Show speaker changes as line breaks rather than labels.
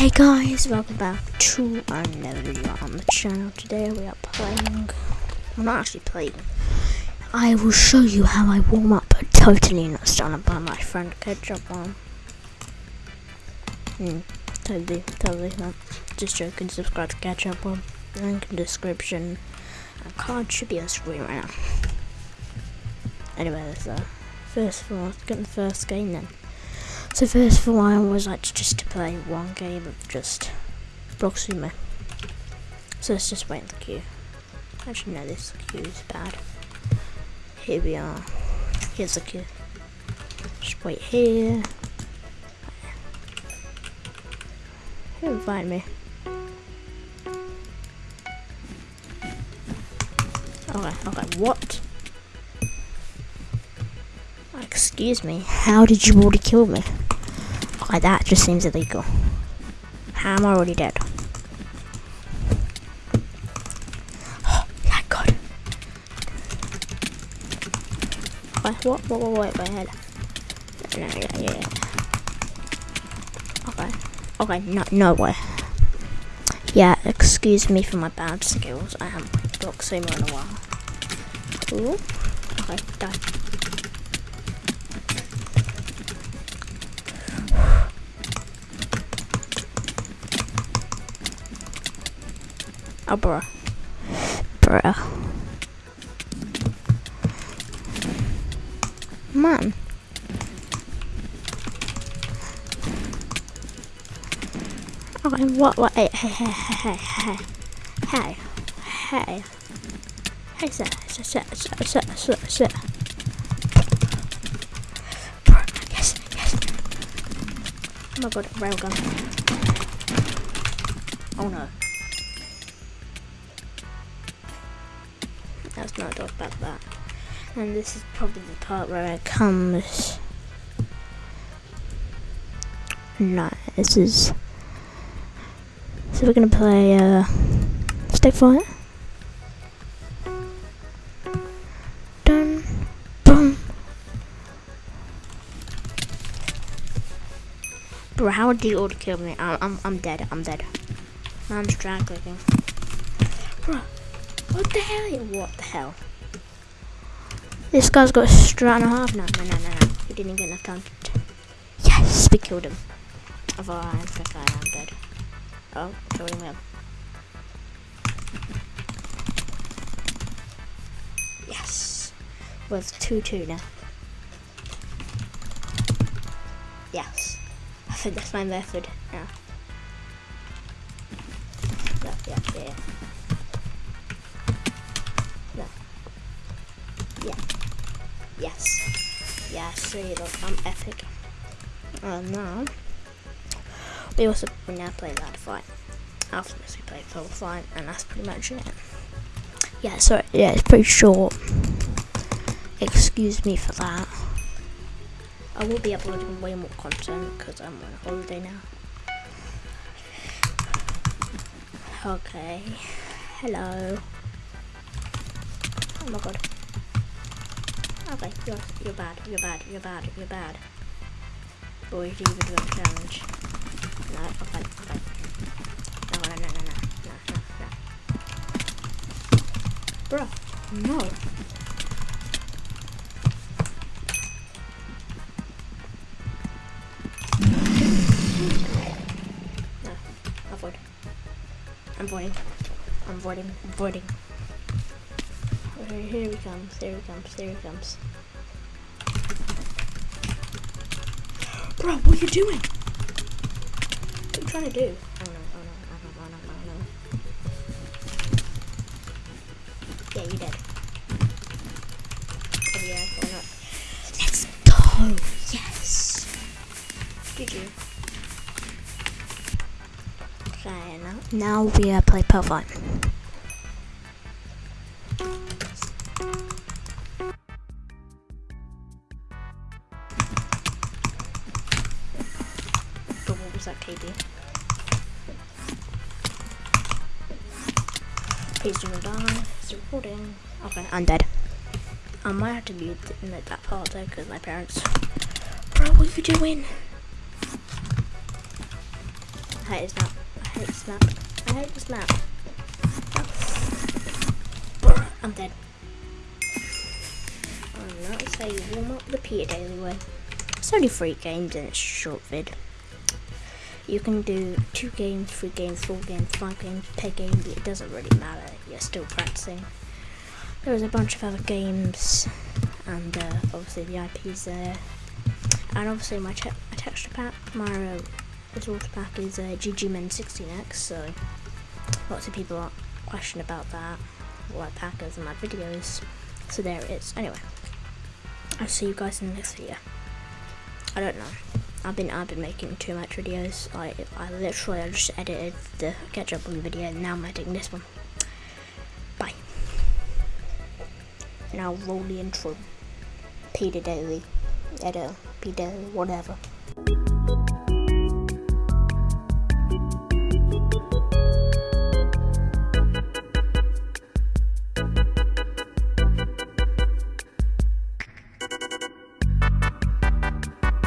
Hey guys, welcome back to another video on the channel. Today we are playing, I'm not actually playing, I will show you how I warm up, but totally not started by my friend Ketchup one. Hmm, totally, totally not. Just joking, subscribe to Ketchup one, link in description. A card should be on screen right now. Anyway, let's uh, first of all, let's get the first game then. So first of all, I always like just to play one game of just Proxima. So let's just wait in the queue. Actually, no, this queue is bad. Here we are. Here's the queue. Just wait here. Who invite me? Okay, okay, what? Excuse me, how did you already kill me? Okay, that just seems illegal. I'm already dead? Oh, thank God. Okay, what, what, what, wait, wait, wait. No, no, yeah, yeah. Okay, okay, no, no way. Yeah, excuse me for my bad skills. I haven't played Block Sumo in a while. Ooh. Okay, die. Oh, bruh. Bruh. Man. Okay, what, what, hey, hey, hey, hey, hey, hey, hey, hey, sit, sit, sit, sit, sit, sit, sit. Yes, yes. Oh my god, railgun. Oh no. Not talk about that. And this is probably the part where it comes. No, this is. So we're gonna play uh, Stick Fight. Dun, boom. Bro, how did you auto kill me? I'm, I'm, I'm dead. I'm dead. Drag clicking. Bro. What the hell? What the hell? This guy's got a strat and a half. No, no, no, no, no. He didn't get enough time. Yes, we killed him. Although I think I am dead. Oh, killed him. Yes. With 2-2 now. Yes. I think that's my method now. Yeah, yeah, yeah. Yes. Yeah, see, look, I'm epic. And now, we also we now play Ladder Fight. After this, we play Full Fight, and that's pretty much it. Yeah, so, yeah, it's pretty short. Excuse me for that. I will be uploading way more content because I'm on holiday now. Okay. Hello. Oh my god. Okay, you're, you're bad, you're bad, you're bad, you're bad. Boys, you even do a challenge. No, okay, okay. No, no, no, no, no, no, no, no. No. No, avoid. I'm voiding. I'm voiding, I'm voiding. Okay, here he comes, there he comes, there he comes. Bro, what are you doing? What are you trying to do? Oh no, oh no, oh no, oh no, oh no. Yeah, you're dead. Oh yeah, why not? Let's go! Yes! GG. Okay, now, now we uh, play Pokemon. Was that KD? Please do not die. It's recording. Okay, I'm dead. I might have to mute that part though because my parents. Bro, what are you doing? I hate this map. I hate this map. I hate this map. I'm dead. I'm not say warm up the Peter Daily way. It's only three games and it's short vid. You can do two games, three games, four games, five games per game, it doesn't really matter. You're still practicing. There's a bunch of other games, and uh, obviously the IP's there. And obviously my, te my texture pack, my resource pack is uh, GGMen16X, so lots of people are question about that, like packers in my videos. So there it is. Anyway, I'll see you guys in the next video. I don't know. I've been I've been making too much videos. I I literally I just edited the catch up on the video and now I'm editing this one. Bye. Now roll the intro. Peter Daily. Editor. Peter Daily, whatever.